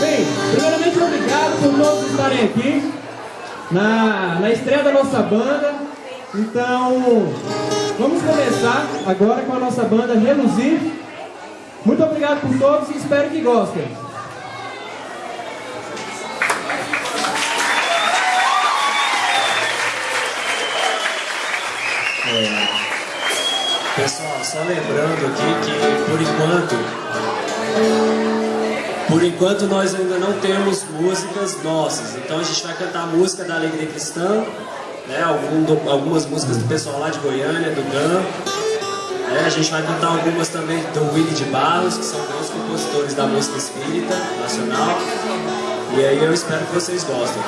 Bem, primeiramente obrigado por todos estarem aqui na, na estreia da nossa banda. Então, vamos começar agora com a nossa banda Reluzir. Muito obrigado por todos e espero que gostem. É, pessoal, só lembrando aqui que por enquanto, por enquanto nós ainda não temos músicas nossas. Então a gente vai cantar música da Alegria Cristã, né, algum do, algumas músicas do pessoal lá de Goiânia, do GAM. É, a gente vai cantar algumas também do Willy de Barros, que são grandes compositores da música espírita nacional. E aí eu espero que vocês gostem.